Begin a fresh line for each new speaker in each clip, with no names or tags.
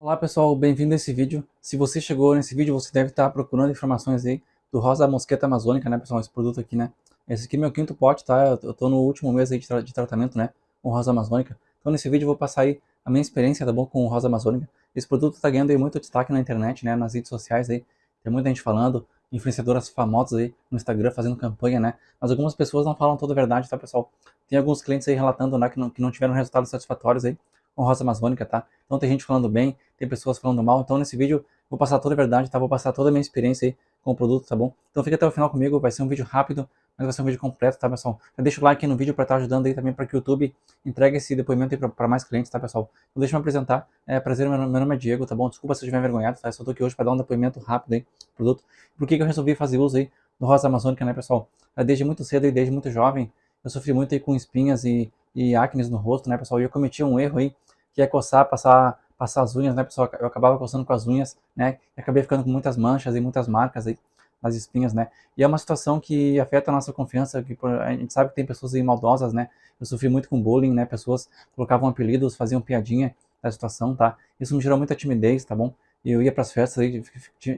Olá pessoal, bem-vindo a esse vídeo. Se você chegou nesse vídeo, você deve estar procurando informações aí do Rosa Mosqueta Amazônica, né pessoal, esse produto aqui, né. Esse aqui é meu quinto pote, tá? Eu tô no último mês aí de, tra de tratamento, né, com Rosa Amazônica. Então nesse vídeo eu vou passar aí a minha experiência, tá bom, com Rosa Amazônica. Esse produto tá ganhando aí muito destaque na internet, né, nas redes sociais aí. Tem muita gente falando, influenciadoras famosas aí no Instagram fazendo campanha, né. Mas algumas pessoas não falam toda a verdade, tá pessoal? Tem alguns clientes aí relatando, né, que não, que não tiveram resultados satisfatórios aí com rosa amazônica, tá? Então tem gente falando bem, tem pessoas falando mal, então nesse vídeo vou passar toda a verdade, tá? Vou passar toda a minha experiência aí com o produto, tá bom? Então fica até o final comigo, vai ser um vídeo rápido, mas vai ser um vídeo completo, tá, pessoal? Já deixa o like no vídeo para estar tá ajudando aí também para que o YouTube entregue esse depoimento aí para mais clientes, tá, pessoal? Então deixa eu me apresentar, é prazer, meu, nome é Diego, tá bom? Desculpa se eu estiver envergonhado, tá? Eu só tô aqui hoje para dar um depoimento rápido aí produto. Por que que eu resolvi fazer uso aí do rosa amazônica, né, pessoal? Desde muito cedo e desde muito jovem, eu sofri muito aí com espinhas e, e acnes no rosto, né, pessoal? E eu cometi um erro aí que é coçar, passar, passar as unhas, né, pessoal? Eu acabava coçando com as unhas, né? E acabei ficando com muitas manchas e muitas marcas aí nas espinhas, né? E é uma situação que afeta a nossa confiança, que a gente sabe que tem pessoas aí maldosas, né? Eu sofri muito com bullying, né? Pessoas colocavam apelidos, faziam piadinha da situação, tá? Isso me gerou muita timidez, tá bom? Eu ia para as festas aí,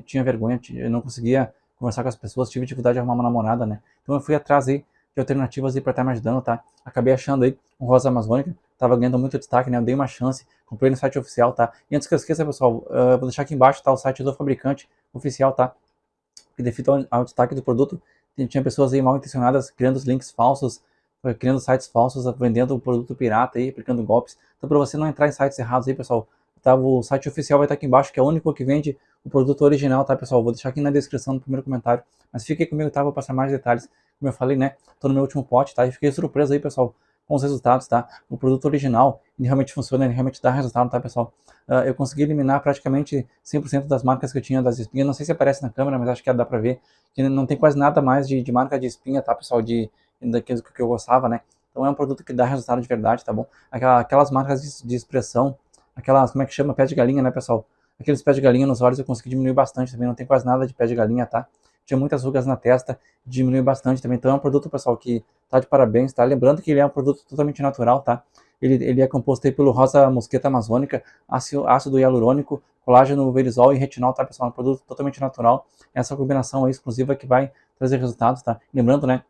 tinha vergonha, eu não conseguia conversar com as pessoas, tive dificuldade de arrumar uma namorada, né? Então eu fui atrás aí de alternativas aí para estar me ajudando, tá? Acabei achando aí um rosa amazônica, tava ganhando muito destaque, né? Eu dei uma chance, comprei no site oficial, tá? E antes que eu esqueça, pessoal, uh, vou deixar aqui embaixo, tá? O site do fabricante oficial, tá? Que devido ao, destaque do produto, tinha pessoas aí mal intencionadas criando os links falsos, criando sites falsos, vendendo o produto pirata aí, aplicando golpes. Então, para você não entrar em sites errados aí, pessoal, tá? O site oficial vai estar aqui embaixo, que é o único que vende o produto original, tá, pessoal? Vou deixar aqui na descrição no primeiro comentário. Mas fique comigo, tá? Vou passar mais detalhes. Como eu falei, né? Tô no meu último pote, tá? E fiquei surpreso aí, pessoal os resultados, tá? O produto original, ele realmente funciona, ele realmente dá resultado, tá, pessoal? Uh, eu consegui eliminar praticamente 100% das marcas que eu tinha das espinhas, não sei se aparece na câmera, mas acho que dá pra ver, que não tem quase nada mais de, de marca de espinha, tá, pessoal, de, daquilo que eu gostava, né? Então é um produto que dá resultado de verdade, tá bom? Aquelas marcas de, de expressão, aquelas, como é que chama, pé de galinha, né, pessoal? Aqueles pés de galinha nos olhos eu consegui diminuir bastante também, não tem quase nada de pé de galinha, tá? Tinha muitas rugas na testa, diminuiu bastante também. Então é um produto, pessoal, que tá de parabéns, tá? Lembrando que ele é um produto totalmente natural, tá? Ele, ele é composto aí pelo rosa mosqueta amazônica, ácido, ácido hialurônico, colágeno verisol e retinol, tá, pessoal? É um produto totalmente natural. Essa combinação aí exclusiva que vai trazer resultados, tá? Lembrando, né?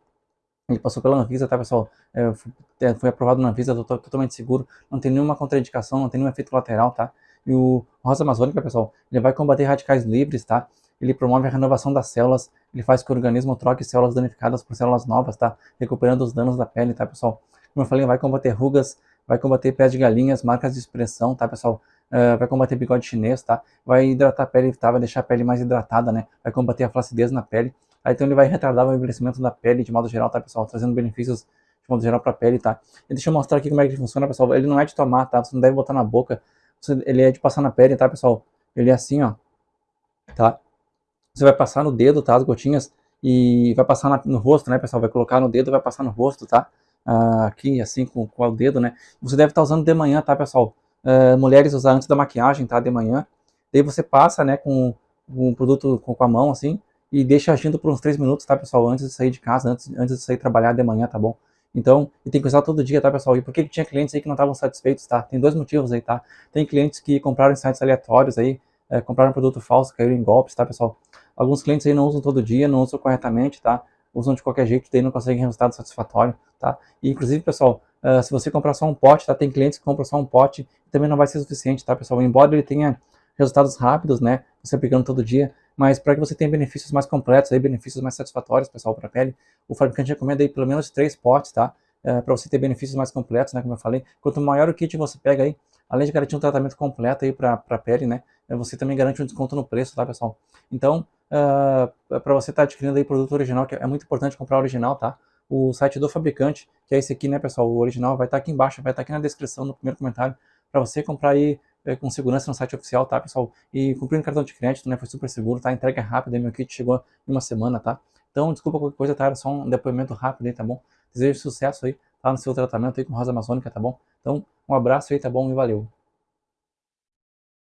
Ele passou pela Anvisa, tá, pessoal? É, é foi aprovado na Anvisa, totalmente seguro. Não tem nenhuma contraindicação, não tem nenhum efeito lateral, tá? E o rosa amazônica, pessoal, ele vai combater radicais livres, tá? ele promove a renovação das células, ele faz que o organismo troque células danificadas por células novas, tá? Recuperando os danos da pele, tá, pessoal? Como eu falei, vai combater rugas, vai combater pés de galinhas, marcas de expressão, tá, pessoal? Uh, vai combater bigode chinês, tá? Vai hidratar a pele, tá? Vai deixar a pele mais hidratada, né? Vai combater a flacidez na pele. Aí, então ele vai retardar o envelhecimento da pele de modo geral, tá, pessoal? Trazendo benefícios de modo geral para a pele, tá? E deixa eu mostrar aqui como é que funciona, pessoal. Ele não é de tomar, tá? Você não deve botar na boca. Ele é de passar na pele, tá, pessoal? Ele é assim, ó. Tá? Você vai passar no dedo, tá? As gotinhas. E vai passar na, no rosto, né, pessoal? Vai colocar no dedo vai passar no rosto, tá? Ah, aqui, assim, com, com o dedo, né? Você deve estar tá usando de manhã, tá, pessoal? Uh, mulheres usar antes da maquiagem, tá? De manhã. Daí você passa, né, com um produto com, com a mão, assim, e deixa agindo por uns 3 minutos, tá, pessoal? Antes de sair de casa, antes, antes de sair trabalhar de manhã, tá bom? Então, e tem que usar todo dia, tá, pessoal? E por que, que tinha clientes aí que não estavam satisfeitos, tá? Tem dois motivos aí, tá? Tem clientes que compraram em sites aleatórios aí, é, compraram produto falso, caíram em golpes, tá, pessoal? Alguns clientes aí não usam todo dia, não usam corretamente, tá? Usam de qualquer jeito, daí não conseguem resultado satisfatório, tá? E, inclusive, pessoal, uh, se você comprar só um pote, tá? Tem clientes que compram só um pote, também não vai ser suficiente, tá, pessoal? Embora ele tenha resultados rápidos, né? Você aplicando todo dia, mas para que você tenha benefícios mais completos, aí, benefícios mais satisfatórios, pessoal, para a pele, o fabricante recomenda aí pelo menos três potes, tá? Uh, para você ter benefícios mais completos, né? Como eu falei, quanto maior o kit você pega aí, além de garantir um tratamento completo aí para a pele, né? Eh, você também garante um desconto no preço, tá, pessoal? Então, uh, ah, para você estar tá adquirindo aí produto original, que é muito importante comprar original, tá? O site do fabricante, que é esse aqui, né, pessoal? O original vai estar tá aqui embaixo, vai estar tá aqui na descrição, no primeiro comentário, para você comprar aí é, com segurança no site oficial, tá, pessoal? E cumprindo cartão de crédito, né? Foi super seguro, tá? Entrega rápida, meu kit chegou em uma semana, tá? Então, desculpa qualquer coisa, tá? Era só um depoimento rápido aí, tá bom? Desejo sucesso aí, tá? No seu tratamento aí com Rosa Amazônica, tá bom? Então, um abraço aí, tá bom? E valeu!